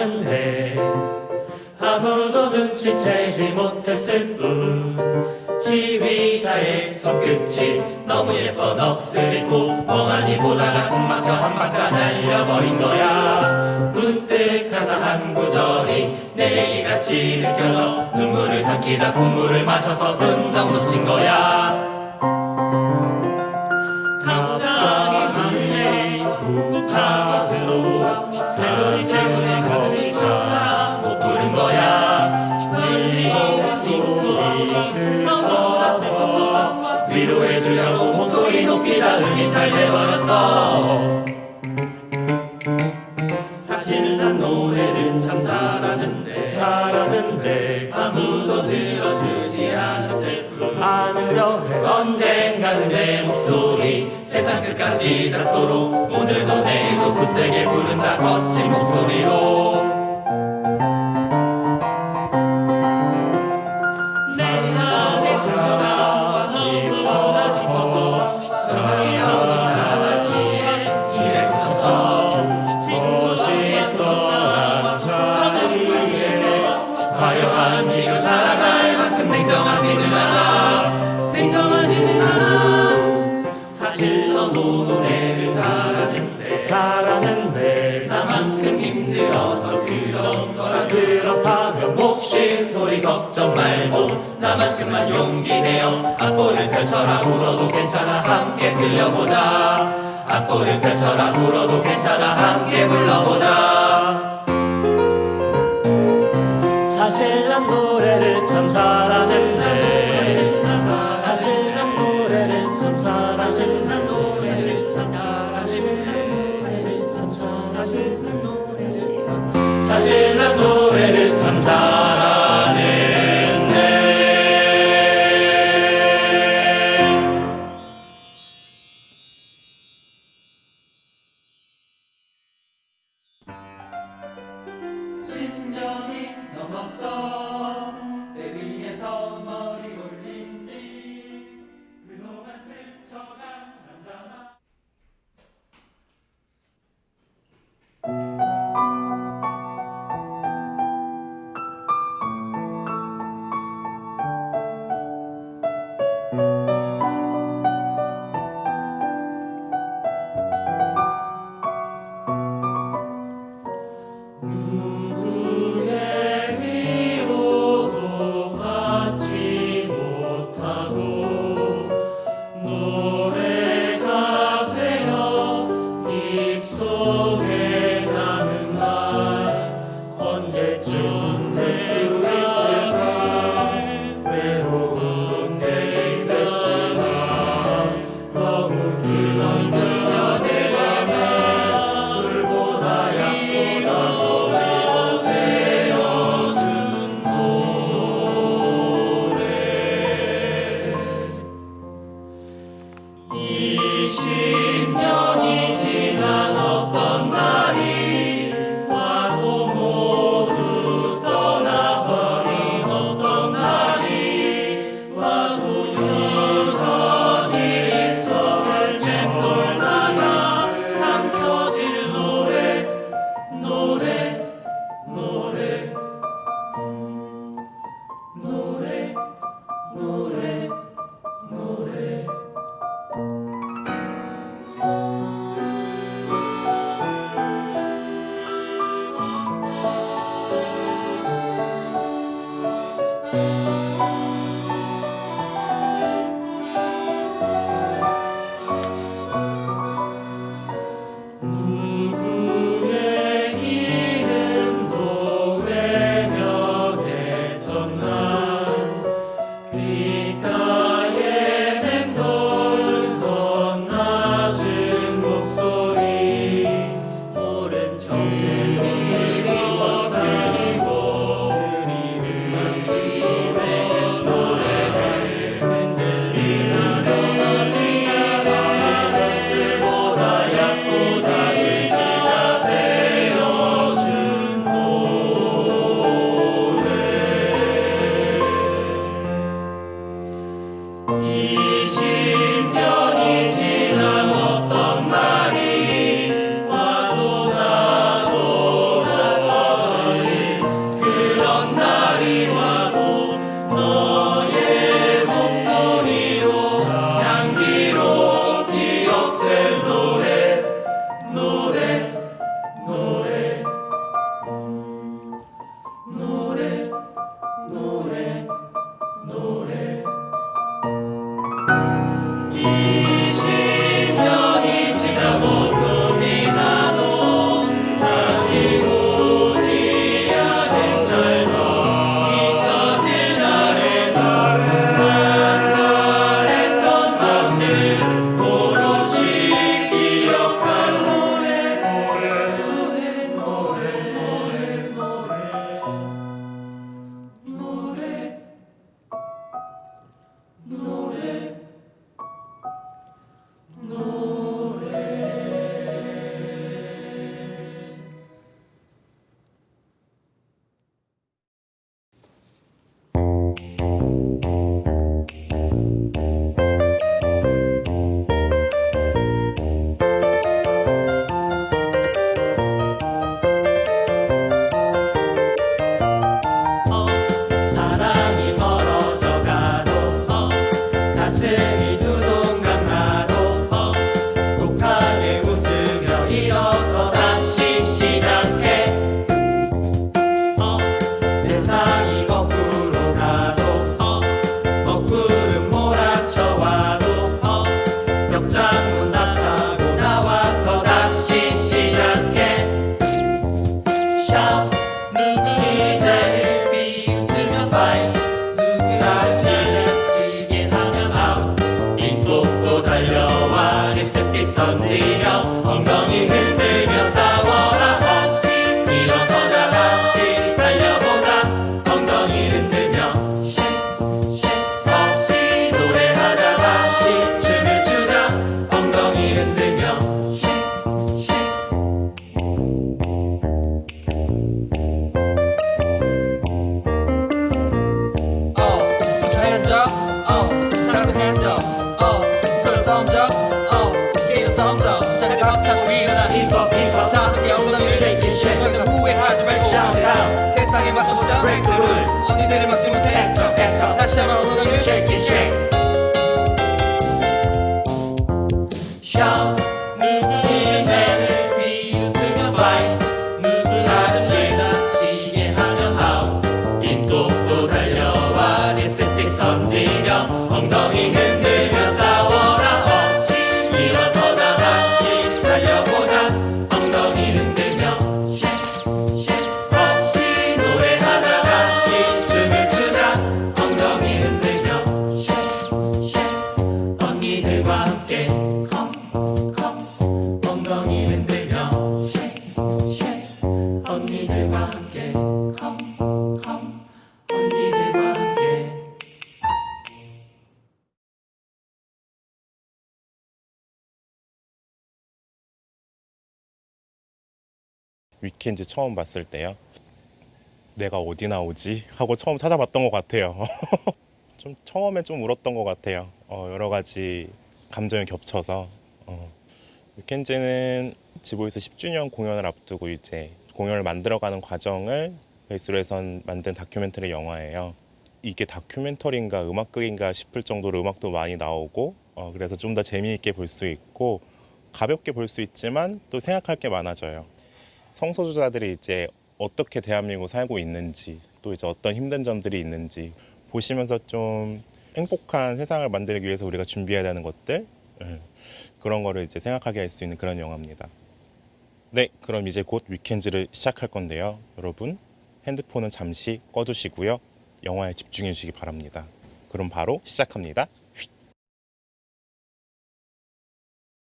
잘하는데 아무도 눈치채지 못했을 뿐. 지휘자의 손끝이 너무 예뻐 넋을 잃고 멍하니 보다가 숨 막혀 한 박자 날려버린 거야. 문득 가사 한 구절이 내 얘기같이 느껴져. 눈물을 삼키다 콧물을 마셔서 음정 놓친 거야 위로해주려고 목소리 높이 다 음이 탈돼버렸어. 사실 난 노래를 참 잘하는데 잘하는데 아무도 들어주지 않았을 뿐. 않으려 해. 언젠가는 내 목소리 세상 끝까지 닿도록 오늘도 내일도 굳세게 부른다 거친 목소리로 화려한 기로 자라갈 만큼 냉정하지는 않아. 냉정하지는 않아. 사실 너도 노래를 잘하는데. 잘하는데. 나만큼 힘들어서 그런 거라. 그렇다면 몫인 소리 걱정 말고 나만큼만 용기 내어 악보를 펼쳐라. 울어도 괜찮아. 함께 들려보자. 악보를 펼쳐라. 울어도 괜찮아. 함께 불러보자 노래를 참 잘하는데 신 Música 다시 한번 엉덩이를 shake it shake. shout 누구의 죄를 비웃으며 fight 누구 아저씨 다치게 하면 out 인도도 달려와 립스틱 던지며 엉덩이 흔들며 싸워라. 어시 일어서자 다시 달려 위켄즈 처음 봤을 때요. 내가 어디 나오지? 하고 처음 찾아봤던 것 같아요. 좀 처음에 좀 울었던 것 같아요. 어, 여러 가지 감정이 겹쳐서. 어. 위켄즈는 지보에서 10주년 공연을 앞두고 이제 공연을 만들어가는 과정을 베이스로 해서 만든 다큐멘터리 영화예요. 이게 다큐멘터리인가 음악극인가 싶을 정도로 음악도 많이 나오고 어, 그래서 좀 더 재미있게 볼 수 있고 가볍게 볼 수 있지만 또 생각할 게 많아져요. 성소수자들이 이제 어떻게 대한민국 살고 있는지 또 이제 어떤 힘든 점들이 있는지 보시면서 좀 행복한 세상을 만들기 위해서 우리가 준비해야 되는 것들 예, 그런 거를 이제 생각하게 할 수 있는 그런 영화입니다. 네, 그럼 이제 곧 위켄즈를 시작할 건데요. 여러분 핸드폰은 잠시 꺼두시고요. 영화에 집중해 주시기 바랍니다. 그럼 바로 시작합니다.